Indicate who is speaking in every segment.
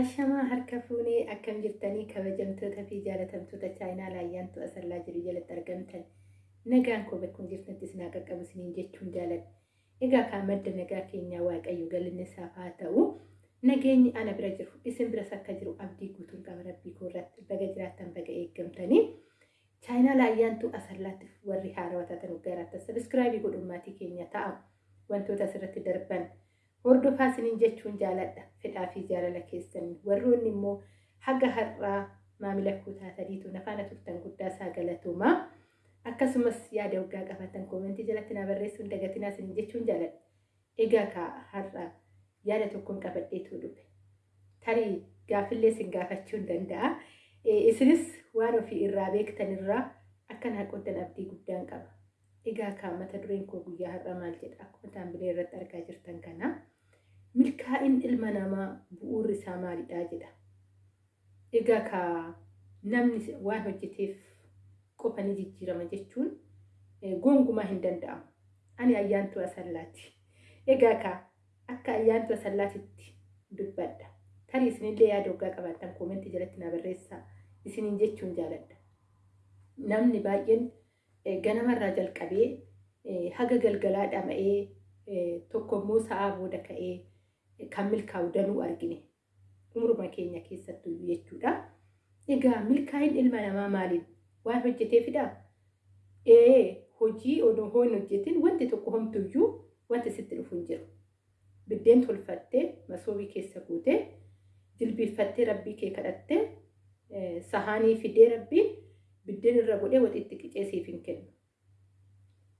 Speaker 1: Ashamaa harka fuunee akkam jirtanii kabajamtoota fi jaalatamtoota chaayinaa laayyaantu asallaa jiru jalatti argamtan nagaan koo bakkuma jirtanitti isin qaqqabu isiniin jechuun jaaladha. Egaa kaa madda nagaa keenyaa waaqayyo galinni isaaf haa ta'u nageenyi ana bira jiru isin biras akka jiru abdii guutuun qaba rabbii koo irratti baga jiraattan baga eeggamtanii chaayinaa laayyaantu asallaatti warri haarawaa taatan garaattan sabiskiraabii godhummaatii keenya ta'a wantoota asirratti darban. hordofaa isiniin jechuun jaaladha. Fedhaa fi jaalala keessan. Warroonni immoo haga har'aa maamila koo taataniitu nafaana turtan guddaa isaa galatuumaa akkasumas yaada waggaa qabatan koomentii jalatti na barreessuun dagatinaa isiniin jechuun jaaladha. Egaa kaa har'aa yaada tokkoon qabadheetu dhufe. Tarii gaafillee isin gaafachuu danda'a. Isinis waan ofii irraa beektan irraa akka naa qoddan abdii guddaan qaba egaa kaa mata dureen koo guyyaa har'aa maal jedha akkuma taambilee irratti argaa jirtan kanaa. milkaa'in ilma namaa bu'uurri isaa maalidha jedha. Egaa ka namni waan hojjeteef qofa ni jijjiirama jechuun gongumaa hin danda'amu. Ani ayyaantu asallaati. Egaa ka akka ayyaantu asallaatitti dubbadha. Tarii isinillee yaada waggaa qabaattan koomentii jalatti na barreessaa isiniin jechuun jaaladha. Namni baay'een ganamarraa jalqabee haga galgalaa dhama'ee tokko immoo sa'aa booda ka'ee kan milkaa'u danuu argine umruma keenya keessattuu jechuudha. Egaa milkaa'in ilma namaa maaliin waan hojjeteefidha? Ee hojii odoo hin hojjetin wanti tokko homtuyyuu wanti sitti dhufu hin jiru. Biddeen tolfattee masoobii keessa guutee jilbiiffattee rabbii kee kadhattee sahaanii fidee rabbiin biddeen irra godhee waxitti qicee siif hin kennu.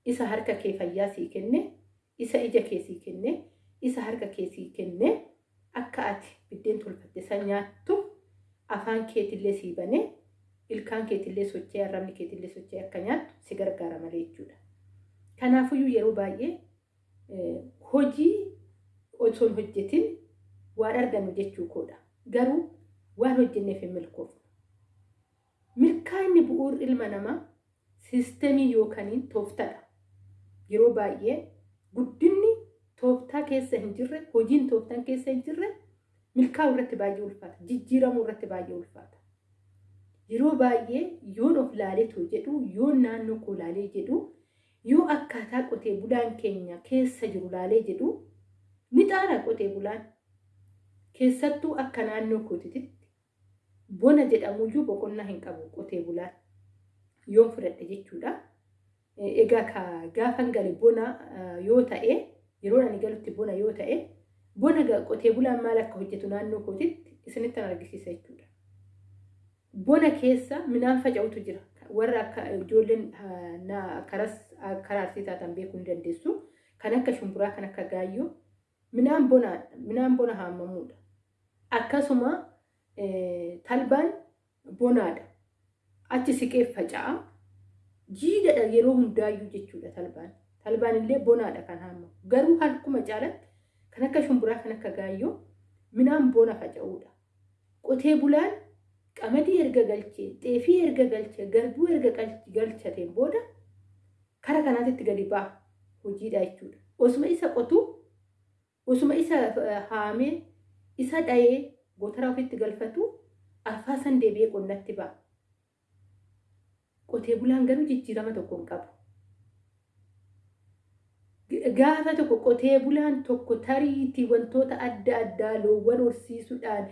Speaker 1: Isa harka kee fayyaa sii kenne, isa ija kee sii kenne, isa harka keessii kenne akka ati biddeen tolfatte san nyaattu afaan keetillee sii banee ilkaan keetillee sochee arrabni keetillee sochee akka nyaattu si gargaara malee jechuudha. Kanaafuyyuu yeroo baay'ee hojii osoo hin hojjetin waan argannu jechuu koodha. Garuu waan hojjenneef hin milkoofnu. Milkaa'inni bu'uur ilma namaa siistemii yookaaniin tooftadha. Yeroo baay'ee guddinni tooftaa keessa hin jirre hojiin tooftaan keessa hin jirre milkaa'u irratti baay'ee ulfaata. Jijjiiramuu irratti baay'ee ulfaata. Yeroo baay'ee yoon of laaleetu jedhu yoon naannoo koo laalee jedhu yoo akkaataa qotee bulaan keenya keessa jiru laalee jedhu ni xaara qotee bulaan. Keessattuu akka naannoo kootitti bona jedhamuyyuu boqonnaa hin qabu qotee bulaan yoon fudhadhe jechuudha. Egaa gaafan gale bona yoo ta'e yeroo ani galutti bona yoo ta'e bona qotee bulaan maal akka hojjetu naannoo kootitti isinitti argisiisa jechuudha. Bona keessa midhaan faca'utu jira. Warra akka ijoolleen karas karaa arsii taatan beekuu ni dandeessu. Kan akka shumburaa, kan akka gaayyoo. Midhaan bona haammamuudha. Akkasuma talbaan bonaadha. Achi siqee faca'a. Jiidhadha yeroo hundaayyuu jechuudha talbaan. Talbaan illee bonaadha kan haammamu. Garuu halkuma caalatti kan akka shumburaa kan akka gaayyoo midhaan bona faca'uudha. Qotee bulaan qamadii erga galchee, xeefii erga galchee, garbuu erga galchateen booda kara kanaatitti gadi ba'a hojiidha jechuudha. Osuma isa qotu, osuma isa haamee, isa dhayee gootara ofitti galfatu arfaasan deebi'ee qonnatti ba'a. Qotee bulaan garuu jijjiirama tokko hin qabu. gaafa tokko qotee bulaan tokko tariitii wantoota adda addaa loowwan horsiisuudhaan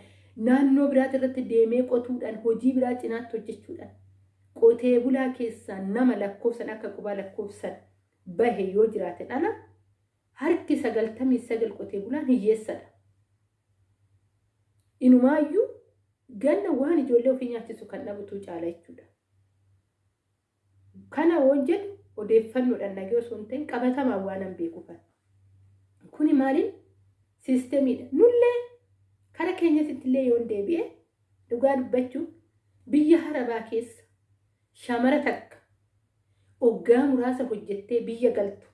Speaker 1: naannoo biraati irratti deemee qotuudhaan hojii biraa cinaatti hojjechuudhaan qotee bulaa keessaa nama lakkoofsan akka qubaa lakkoofsan bahe yoo jiraate dhala harki sagaltamii sagal qotee bulaan hiyyeessadha. Inumaayyuu ganna waan ijoollee ofii nyaachisu kan dhabutu caala jechuudha. Kana jedhu odeeffannoodhaan dhagee osoo hin ta'in qabatamaan waan hin beekuufan. Kuni maaliin siistemiidha. Nullee kara keenyatti illee yoo deebi'e dhugaa dubbachuun biyya harabaa keessa shamara takka oggaa muraasa hojjettee biyya galtu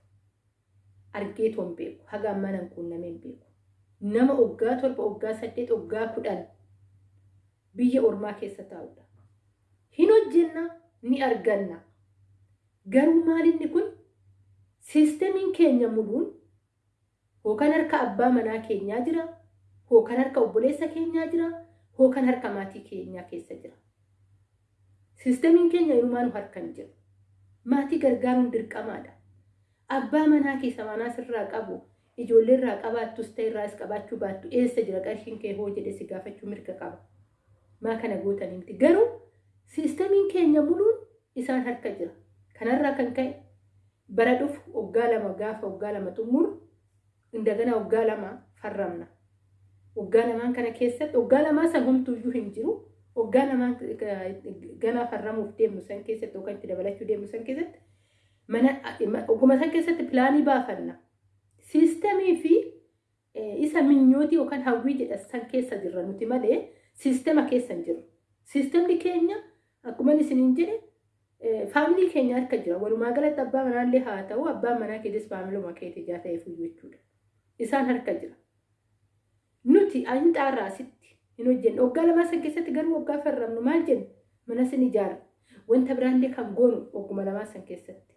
Speaker 1: argee toon beeku haga ammaa nan quunnamee hin beeku. Nama oggaa torba oggaa saddeet oggaa kudhan biyya ormaa keessa taa'udha. Hin hojjenna ni arganna. Garuu maalinni kun siistemiin keenya muluun hookan harka abbaa manaa keenyaa jira, hookan harka obboleessa keenyaa jira, hookan harka maatii keenyaa keessa jira. Siistemiin keenya inumaan harka hin jiru. Maatii gargaaruun dirqamaadha. Abbaa manaa keessa manaa sirraa qabu, ijoollee irraa qabaattus ta'e irraas qabaachuu baattu eessa jira qarshiin kee hoo jedhe si gaafachuu mirga qaba. Maa kana gootanii miti. Garuu siistemiin keenya muluun isaan harka jira. Kanarraa kan ka'e bara dhufu waggaa lama gaafa waggaa lama xumuru indagana waggaa lama farramna. Waggaa lamaan kana keessatti waggaa lamaa san homtuuyyuu hin jiru. Waggaa lamaan ganaa farramuuf deemnu san keessatti yookaan itti dabalachuu deemnu san keessatti mana oguma san keessatti pilaanii baafanna. Siistemii fi isa minyootii yookaan hawwii jedha san keessa jirra nuti malee siistema keessa hin jiru. Siistemni keenya akkuma isiniin jedhe faamilii keenya harka jira. Walumaa galatti abbaa manaallee haa ta'u abbaan manaa keessas faamiluma keetii ijaa ta'eef jechuudha. Isaan harka jira. Nuti ayinxaarraa asitti hin hojjennu. Waggaa lamaa san keessatti garuu waggaa farramnu maal jennu? Mana sin ijaarra. Wanta biraallee kan goonu wagguma lamaa san keessatti.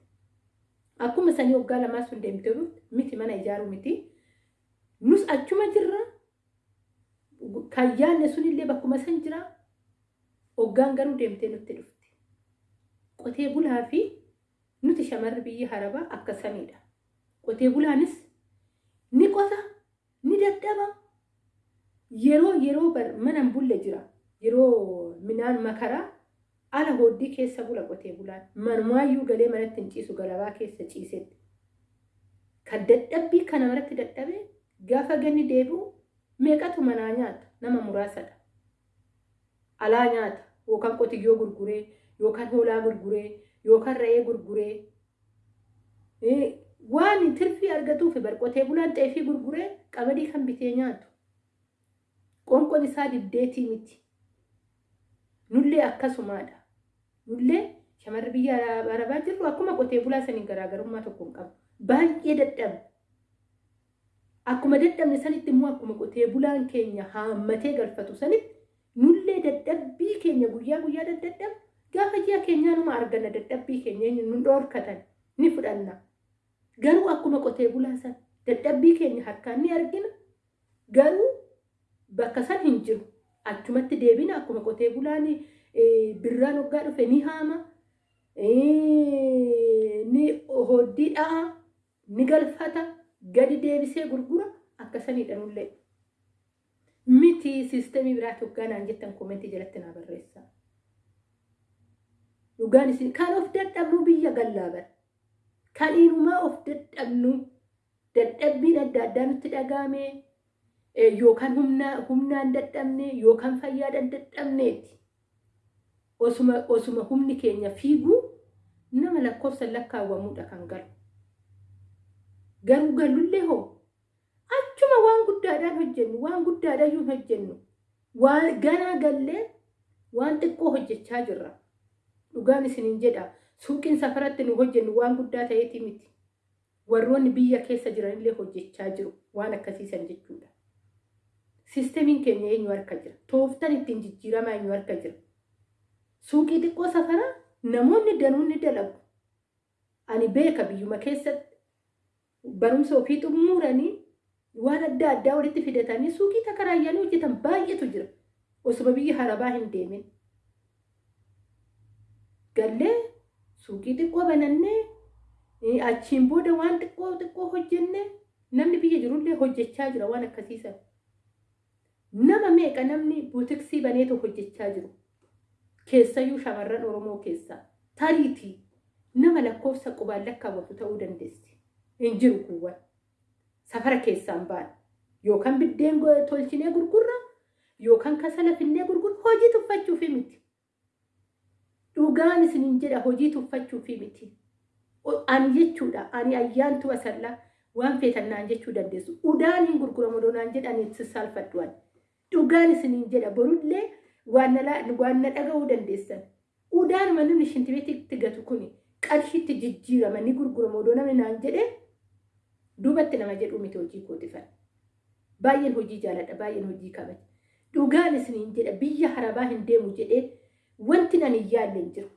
Speaker 1: Akkuma sanii waggaa lamaa sun deemtee miti mana ijaaruu miti. Nus achuma jirra. Kan yaadne sunillee bakkuma san jira. Waggaan garuu deemtee nutti dhufte. Qotee bulaa fi nuti shamarri biyya harabaa akkasamidha. Qotee bulaanis ni qota, ni dadhaba. Yeroo yeroo mana hin bulle jira. Yeroo midhaan makaraa ala hooddii keessa bula qotee bulaan. Manumaayyuu galee manatti hin ciisu galabaa keessa ciisetti. Kan dadhabbii kana maratti dadhabee gaafa ganni deebi'u meeqatu manaa nyaata nama muraasadha. Alaa nyaata yookaan qotiyyoo gurguree yookaan hoolaa gurguree yookaan re'ee gurguree waan tirfii argatuuf barqotee bulaan xeefii gurguree qamadii kan bitee nyaatu. Qoonqoon isaa diddeetii miti. Nullee akkasumaadha. Nullee shamarri biyya arabaa jirru akkuma qotee bulaa sanii garaagarummaa tokko hin qabu. Baay'ee dadhabna. Akkuma dadhabne sanitti immoo akkuma qotee bulaan keenya haammatee galfatu sanitti nullee dadhabbii keenya guyyaa guyyaa daddadhabna. Gaafa ji'a keenyaa numa arganna dadhabbii keenya nu dhoorkatan ni fudhanna. Garuu akkuma qotee bulaa san dadhabbii keenya harkaan ni argina. Garuu bakka san hin jiru. Achumatti deebina akkuma qotee bulaan birraan hoggaa dhufe ni haama. Ni hooddii dha'a. Ni galfata. Gadi deebisee gurgura. Akkasanidha nullee. Miti siistemii biraatti hoggaa naan jettan koomentii jalatti naa barreessaa. Dhugaan isin kan of dadhabnu biyya gallaaban. Kan inumaa of dadhabnu dadhabbiin adda addaa nutti dhagaame yookaan humnaan dadhabne yookaan fayyaadhaan dadhabneeti. Osuma, humni keenya fiiguu nama lakkoofsan lakkaawwamuudha kan galu. Garuu gallullee hoo achuma waan guddaadhaan hojjennu waan guddaadhaan hojjennu waan ganaa gallee waan xiqqoo hojjechaa jirra. Dhugaan isiniin jedha suuqiin safaratti nu hojjennu waan guddaa ta'eeti miti. Warroonni biyya keessa jiranillee hojjechaa jiru waan akkasiisan jechuudha. Siistemiin keenya eenyu harka jira? Tooftan ittiin jijjiiramaa eenyu harka jira? Suuqii xiqqoo safaraa namoonni danuun dalagu. Ani beeka biyyuma keessatti barumsa ofii xumuranii waan adda addaa walitti fidatanii suuqii takaraayyanii hojjetan baay'eetu jira. Osuma biyya harabaa hin deemin. Gallee suuqii xiqqoo banannee achiin booda waan xiqqoo xiqqoo hojjennee namni biyya jirullee hojjechaa jira waan akkasiisan. Nama meeqa namni buutiksii baneetu hojjechaa jiru. Keessayyuu shamarran Oromoo keessaa tariitii nama lakkoofsa qubaan lakkaawwatu ta'uu dandeessi. Hin jiru kuuwwan. Safara keessaan ba'an. Yookaan biddeen tolchinee gurgurra yookaan kasala finnee gurgurra hojii tuffachuufi miti. Dhugaan isiniin jedha hojii tuffachuufi miti. Ani jechuudha ani ayyaantu asallaa waan feetannaan jechuu dandeessu. Udaaniin gurguramu doonaan jedhanii sissaalfadhuwan. Dhugaan isiniin jedha borullee waan na dhaga'uu dandeessan. Udaan manni shintibeetitti gatu kuni qarshiitti jijjiirama ni gurguramu odoo namni naan jedhee duubatti nama jedhu miti hojii kootifan. Baay'een hojii jaaladha baay'een hojii kabaja. Dhugaan isiniin jedha biyya harabaa hin deemu jedhee wanti nan hin yaalle hin jiru.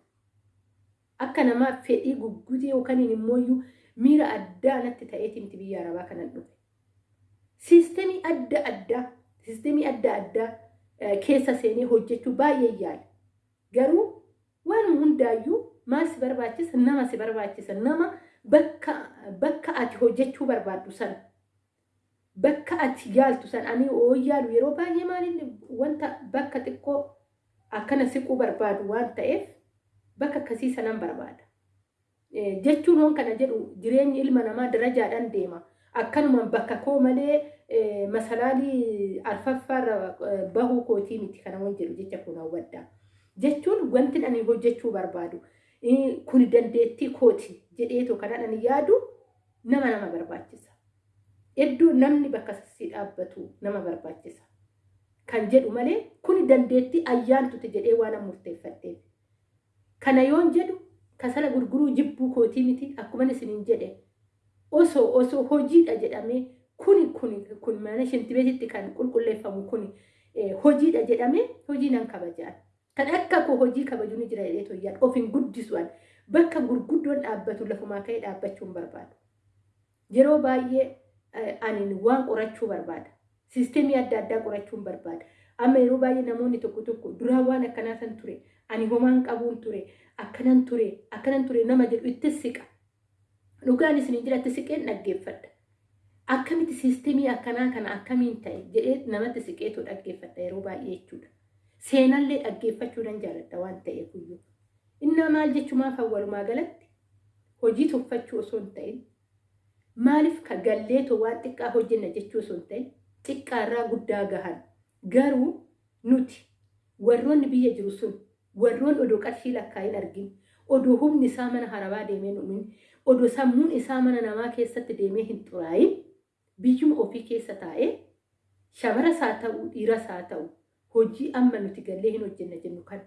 Speaker 1: akka namaa fedhii guggutee yookaan immoo miira addaa natti ta'eetiin biyya arabaa kanan dhufe. Siistemii adda addaa siistemii adda addaa keessa seenee hojjechuu baay'ee yaala. Garuu waan hundaayyuu maal si barbaachisa nama si barbaachisa nama bakka ati hojjechuu barbaaddu sana bakka ati yaaltu sana ani oo yaalu yeroo baay'ee maaliin wanta bakka xiqqoo akkana siquu barbaadu waan ta'eef bakka akkasii sanan barbaada. Jechuun hoon kana jedhu jireenyi ilma namaa darajaadhaan deema. Akkanumaan bakka koo malee masalaalii arfaffaarra bahuu kootii miti kana waan jedhu jecha kun hawwaddaa. Jechuun wanti ani hojjechuu barbaadu kun dandeettii kooti jedheetoo kanaan ani yaadu nama nama barbaachisa. Iddoo namni bakka si dhaabbatu nama barbaachisa. Kan jedhu malee kun dandeettii ayyaantuti jedhee waan murteeffadheef. Kana yoon jedhu kasala gurguruu jibbuu kootii miti akkuma isiniin jedhe osoo osoo hojiidha jedhamee kuni kuni kun mana shintibeetitti kan qulqulleeffamu kuni hojiidha jedhamee hojii nan kabajaan. Kan akka koo hojii kabaju ni jira jedhee toyyaan of hin guddisuudhaan bakka gurguddoon dhaabbatu lafumaa ka'ee dhaabbachuun barbaadu. Yeroo baay'ee ani waan qorachuu barbaada. Siisteemii adda addaa qorachuun barbaada. Amma yeroo baay'ee namoonni tokko tokko duraan waan akkanaa san ture ani homaan qabuun ture akkanan ture akkanan ture nama jedhu itti siqa. Dhugaan isin jira itti siqeen dhaggeeffadha. Akkamitti siisteemii akkanaa kana akkamiin ta'e jedhee namatti siqeetu dhaggeeffadha yeroo baay'ee jechuudha. Seenallee dhaggeeffachuu nan jaalladha waan ta'eef iyyuu. Innaa maal jechumaaf awwalumaa galatti hojii tuffachuu osoo hin ta'in maaliif ka galleetoo waan xiqqaa hojjenna jechuu osoo hin ta'in xiqqaarraa guddaa gahan garuu nuti warroonni biyya jiru sun warroon odoo qarshii lakkaa'in argin odoo humni isaa mana harabaa deemee numin odoo sammuun isaa mana namaa keessatti deemee hin xuraayin biyyuma ofii keessa taa'ee shamaras haa ta'u dhiiras haa ta'u hojii amma nuti gallee hin hojjenna jennu kan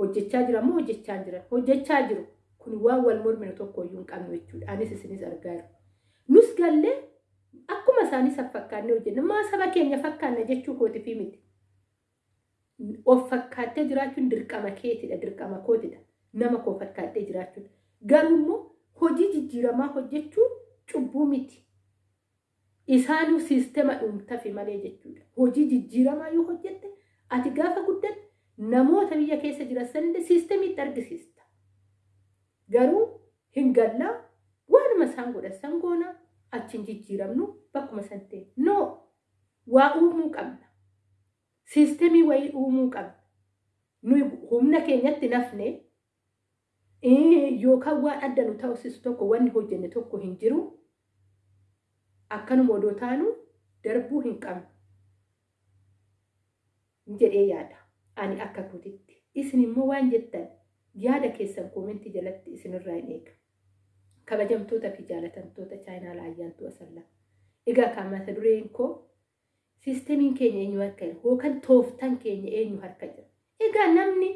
Speaker 1: hojjechaa jira moo hojjechaa jira hojjechaa jiru kun waan wal morminu tokko iyyuu hin qabnu jechuudha anis isinis argaa jiru. Nus gallee akkuma isaanii fakkaannee hojjenna maa saba keenya fakkaanna jechuu kooti fi miti. Of fakkaattee jiraachuun dirqama keetidha dirqama kootidha nama koo fakkaattee jiraachuun garuu immoo hojii jijjiiramaa hojjechuun cubbuu miti. Isaanuu siisteema dhuunfafi malee jechuudha. Hojii jijjiiramaa yoo hojjette ati gaafa guddatte namoota biyya keessa jiran sanillee siisteemiitti argisiista. Garuu hin gallaa waanuma isaan godhan san goonaa achiin jijjiiramnu bakkuma san ta'e. No waa uumuu qabna. Siisteemii wayii uumuu qabna. Nuyi humna keenyatti nafne yookaan waan adda nu ta'usisu tokko wanni hojjenne tokko hin jiru. Akkanuma odoo taanu darbuu hin qabnu. jedhee yaada. Ani akka kutitti. Isin immoo waan jettan yaada keessan koomentii jalatti isinirraa hin eega. Kabajamtoota fi jaalatamtoota chaayinaa laayyaantuu asallaa. Egaa kan mata dureen koo siisteemiin keenya eenyu harka jira yookaan tooftaan keenya eenyu harka jira. Egaa namni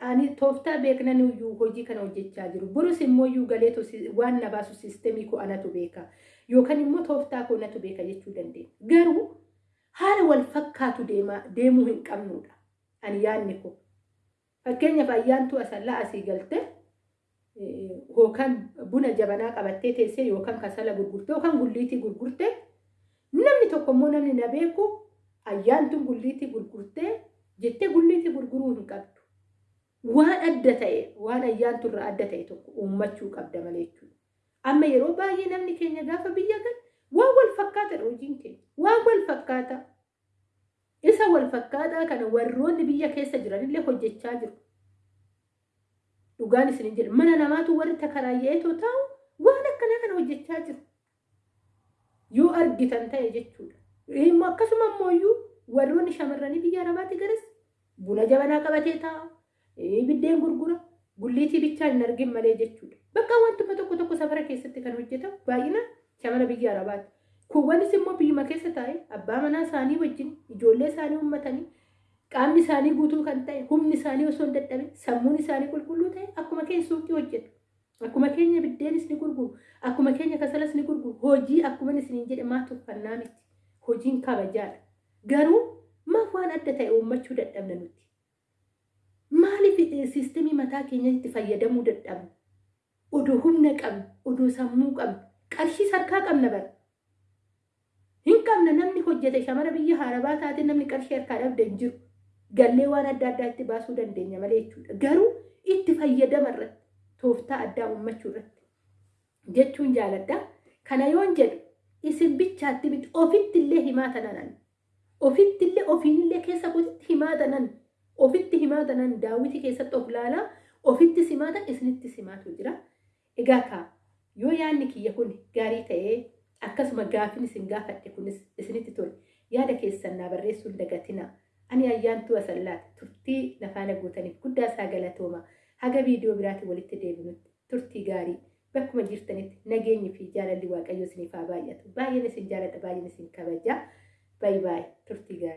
Speaker 1: ani tooftaa beeknan iyyuu hojii kana hojjechaa jiru. Burus immoo iyyuu galeetu waan na baasu siisteemii koo anatu beeka. Yookaan immoo tooftaa koo anatu beeka jechuu dandeenya. Garuu haala wal fakkaatu deemuu hin qabnudha. Ani yaadni koo. Fakkeenyaaf ayyaantuu asallaa asii galte yookaan buna jabanaa qabattee teessee yookaan kasala gurgurtee yookaan gulliitii gurgurtee namni tokko immoo namni na beeku ayyaantuun gulliitii gurgurtee jettee gulliitii gurguruu hin qabdu. Waan adda ta'e waan ayyaanturraa adda ta'e tokko uummachuu qabda malee jechuudha. Amma yeroo baay'ee namni keenya gaafa biyya galu waan wal fakkaatadha hojiin keenya. Waan wal fakkaata. Isa wal fakkaataa kana warroonni biyya keessa jiranillee hojjechaa jiru. Dhugaan isin jedhu mana namaatu warri takaraayya'eetoo taa'u waan akkanaa kana hojjechaa jiru. Yoo argitan ta'e jechuudha. Akkasuma iyyuu warroonni shamarranii biyya arabaatti garas buna jabanaa qabatee taa'a. Biddeen gurgura. Gulliitii bichaan hin argin malee jechuudha. Bakka wantuma tokko tokko safara keessatti kan hojjetamu baay'inaan shamara biyya arabaatti. Kuwwanis immoo biyyuma keessa taa'e abbaa manaa isaanii wajjin ijoollee isaanii uummatanii qaamni isaanii guutuu kan ta'e humni isaanii osoo hin dadhabin sammuun isaanii qulqulluu ta'e akkuma keenya suuqii hojjetu. Akkuma keenya biddeenis ni gurguru. Akkuma keenya kasalas ni gurguru. Hojii akkuma isiniin jedhe maa tuffannaa miti. Hojiin kabajaadha. Garuu maaf waan adda ta'e uummachuu dadhabna nuti. Maal maaliif siistemii mataa keenyatti fayyadamuu dadhabna? Odoo humna qabna, odoo sammuu qabna, qarshii harkaa qabna bara. Hin qabna namni hojjete shamara biyya harabaa taate namni qarshii harkaa dhabde hin jiru. Gallee waan adda addaa itti baasuu dandeenya malee jechuudha. Garuu itti fayyadama irratti tooftaa addaa uummachuu irratti jechuun jaaladha. Kana yoon jedhu isin bichaatti miti ofitti illee himaa tanan ofitti illee ofiin illee keessa kootitti himaa tanan ofitti himaa tanan daawwiti keessatti of laalaa ofitti simaatan isinitti simaatu jira. Egaa kaa yoo yaadni kiyya kun gaarii ta'ee akkasuma gaafin isin gaafadhe kunis isinitti tole yaada keessan naa barreessuun dagatina. Ani ayyaantuu asallaati turtii nafaana guutaniif guddaa isaa galatooma. Haga viidiyoo biraatiin walitti deebinutti turtii gaarii bakkuma jirtanitti nageenyi fi jaalalli waaqayyo isiniif haa baay'atu. Baay'een isin jaaladha baay'een isin kabaja. Baay'ee turtii gaarii.